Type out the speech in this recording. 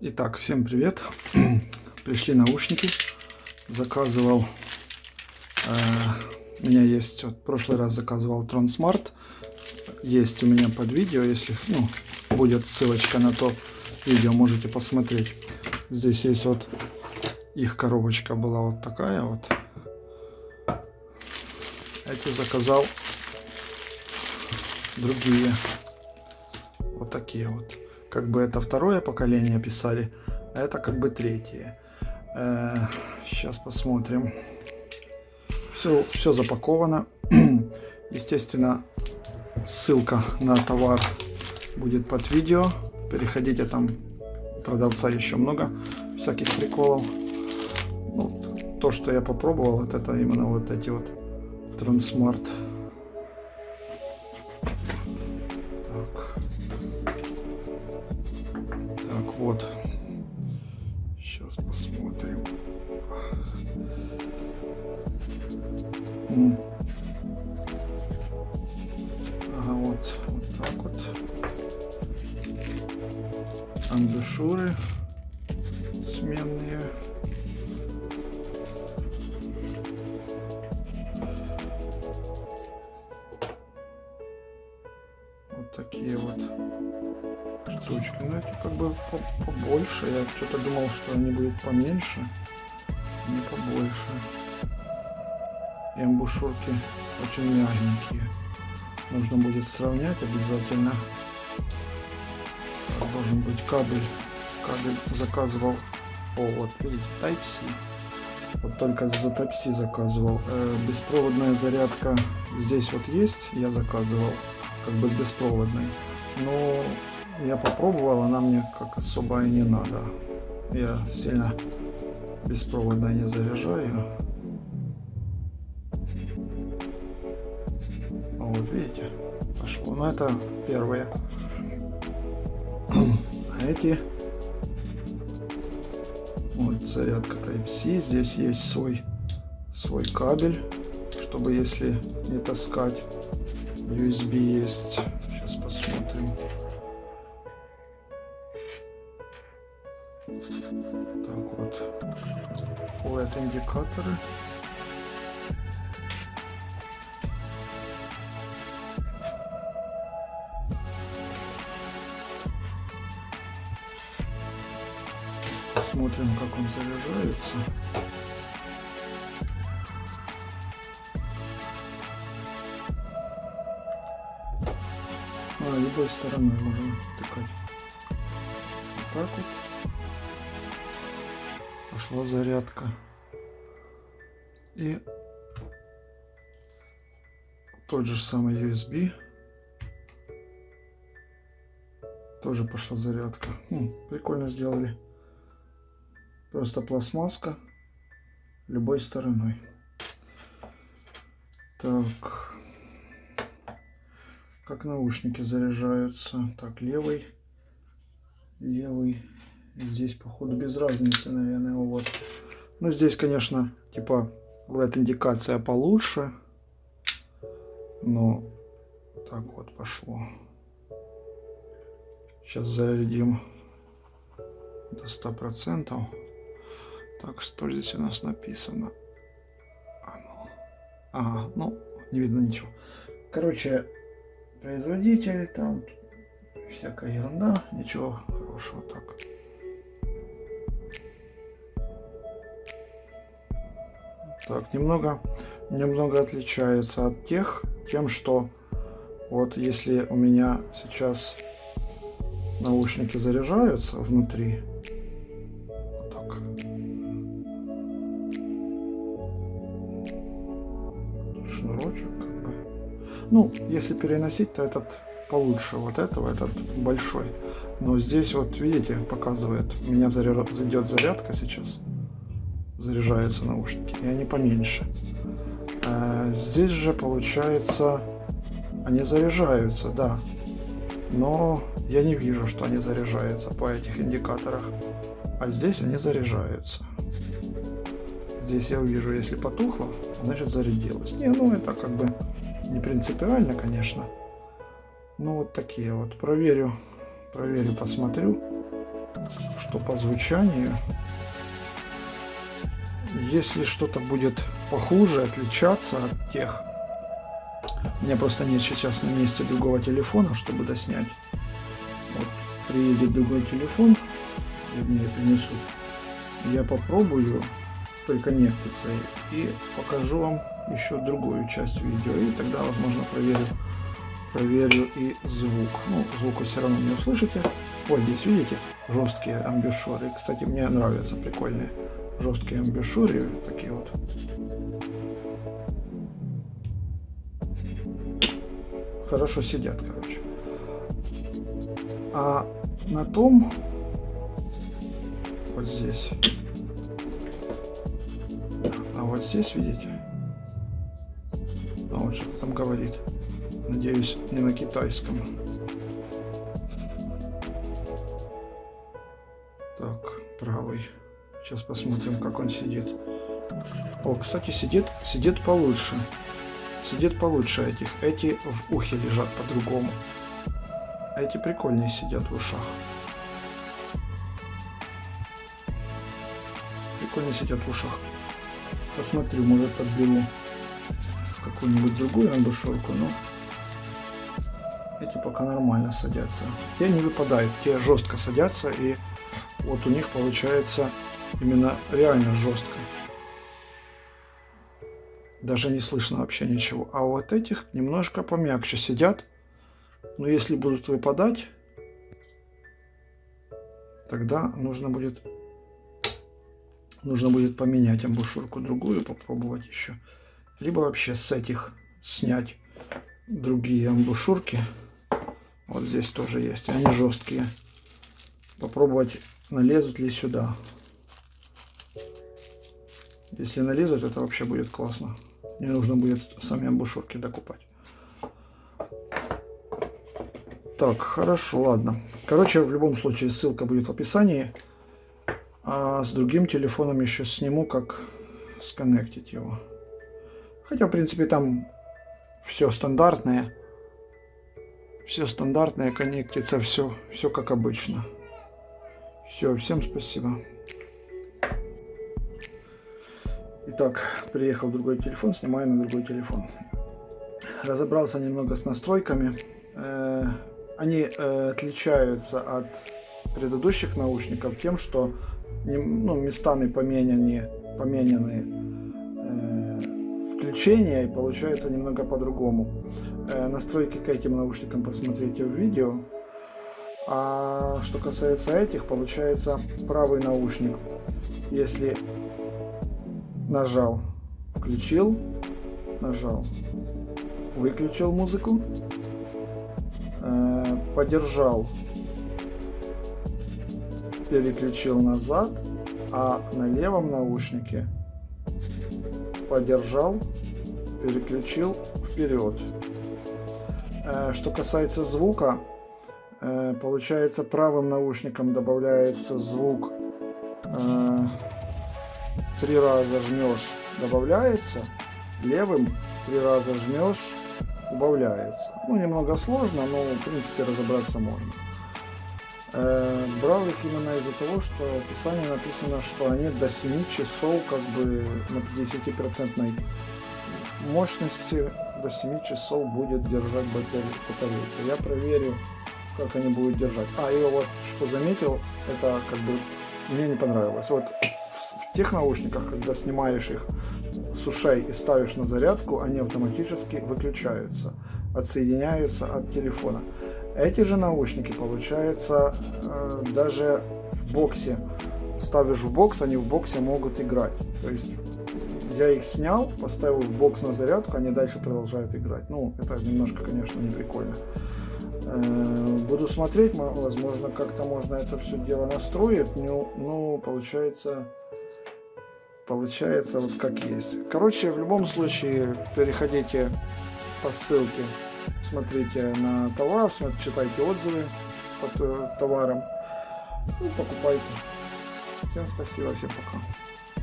Итак, всем привет. Пришли наушники. Заказывал. Э, у меня есть, вот в прошлый раз заказывал Transmart. Есть у меня под видео, если ну, будет ссылочка на то видео, можете посмотреть. Здесь есть вот их коробочка была вот такая вот. Эти заказал другие. Вот такие вот. Как бы это второе поколение писали, а это как бы третье. Э, сейчас посмотрим. Все, все запаковано. Естественно, ссылка на товар будет под видео. Переходите там, продавца еще много всяких приколов. Ну, то, что я попробовал, вот это именно вот эти вот Трансмарт. Так. Так, вот. Сейчас посмотрим. Ага, такие вот штучки. Ну, это как бы побольше. Я что-то думал, что они будут поменьше. Не побольше. И амбушюрки очень мягенькие. Нужно будет сравнять обязательно. Должен быть кабель. Кабель заказывал. О, вот видите, Type-C. Вот только за Type-C заказывал. Э, беспроводная зарядка здесь вот есть. Я заказывал как бы с беспроводной. Но я попробовал, она мне как особо и не надо. Я сильно беспроводно не заряжаю. А вот видите, пошло. Но это первое. А эти вот зарядка Type-C. Здесь есть свой свой кабель, чтобы если не таскать. USB есть. Сейчас посмотрим. Так вот. LED индикаторы. Смотрим, как он заряжается. А, любой стороной можем тыкать. Так вот. Пошла зарядка. И тот же самый USB. Тоже пошла зарядка. Хм, прикольно сделали. Просто пластмасска любой стороной. Так. Как наушники заряжаются. Так, левый. Левый. Здесь, походу, без разницы, наверное, вот. Ну, здесь, конечно, типа LED-индикация получше. Но так вот пошло. Сейчас зарядим до 100%. Так, что здесь у нас написано? А. Ага, ну, не видно ничего. Короче, производитель, там всякая ерунда, ничего хорошего так. Так, немного, немного отличается от тех, тем, что вот если у меня сейчас наушники заряжаются внутри, шнурочек как бы. Ну, если переносить, то этот получше вот этого, этот большой. Но здесь вот, видите, показывает, у меня заряд, зайдет зарядка сейчас. Заряжаются наушники, и они поменьше. А здесь же, получается, они заряжаются, да. Но я не вижу, что они заряжаются по этих индикаторах. А здесь они заряжаются. здесь я увижу, если потухло, значит зарядилось. Не, ну это как бы не принципиально, конечно. Ну вот такие вот. Проверю, проверю, посмотрю, что по звучанию. Если что-то будет похуже, отличаться от тех, у меня просто нет сейчас на месте другого телефона, чтобы доснять. Вот, приедет другой телефон, вернее принесут. Я попробую приконнектиться и покажу вам еще другую часть видео. И тогда, возможно, проверю, проверю и звук. Ну, звука все равно не услышите. Вот здесь, видите, жесткие амбушюры. Кстати, мне нравятся прикольные жесткие амбушюры. Такие вот. Хорошо сидят, короче. А на том, вот здесь, а вот здесь, видите, что там говорит. Надеюсь, не на китайском. Так, правый. Сейчас посмотрим, как он сидит. О, кстати, сидит, сидит получше. Сидит получше этих. Эти в ухе лежат по-другому. Эти прикольнее сидят в ушах. Прикольно сидят в ушах. Посмотрю, может подберу какую-нибудь другую амбушюрку, но эти пока нормально садятся. Те не выпадают, те жестко садятся, и вот у них получается именно реально жестко. Даже не слышно вообще ничего. А вот этих немножко помягче сидят. Но если будут выпадать, тогда нужно будет нужно будет поменять амбушюрку другую, попробовать еще. Либо вообще с этих снять другие амбушюрки. Вот здесь тоже есть. Они жесткие. Попробовать налезут ли сюда. Если налезут, это вообще будет классно. Не нужно будет сами амбушюрки докупать. Так, хорошо, ладно. Короче, в любом случае ссылка будет в описании. А с другим телефоном еще сниму, как сконнектить его. Хотя, в принципе, там все стандартное. Все стандартное, коннектится, все, все как обычно. Все, всем спасибо. Итак, приехал другой телефон, снимаю на другой телефон. Разобрался немного с настройками. Э, они э, отличаются от предыдущих наушников тем, что ну, местами поменяны, поменяны э, включения и получается немного по-другому. Настройки к этим наушникам посмотрите в видео. А что касается этих, получается правый наушник, если нажал, включил, нажал, выключил музыку, э, подержал, переключил назад, а на левом наушнике подержал, переключил вперед. Э, что касается звука, э, получается правым наушником добавляется звук три раза жмешь, добавляется, левым три раза жмешь, убавляется. Ну, немного сложно, но в принципе разобраться можно. Э, брал их именно из-за того, что в описании написано, что они до 7 часов как бы на 50% мощности до 7 часов будет держать батарейку. Я проверю, как они будут держать. А, и вот что заметил, это как бы мне не понравилось. Вот в тех наушниках, когда снимаешь их с ушей и ставишь на зарядку, они автоматически выключаются, отсоединяются от телефона. Эти же наушники, получается, э, даже в боксе, ставишь в бокс, они в боксе могут играть. То есть я их снял, поставил в бокс на зарядку, они дальше продолжают играть. Ну, это немножко, конечно, не прикольно. Э, буду смотреть, возможно, как-то можно это все дело настроить. Ну, ну получается, получается вот как есть. Короче, в любом случае, переходите по ссылке, смотрите на товар, читайте отзывы по товарам, ну, покупайте. Всем спасибо, всем пока.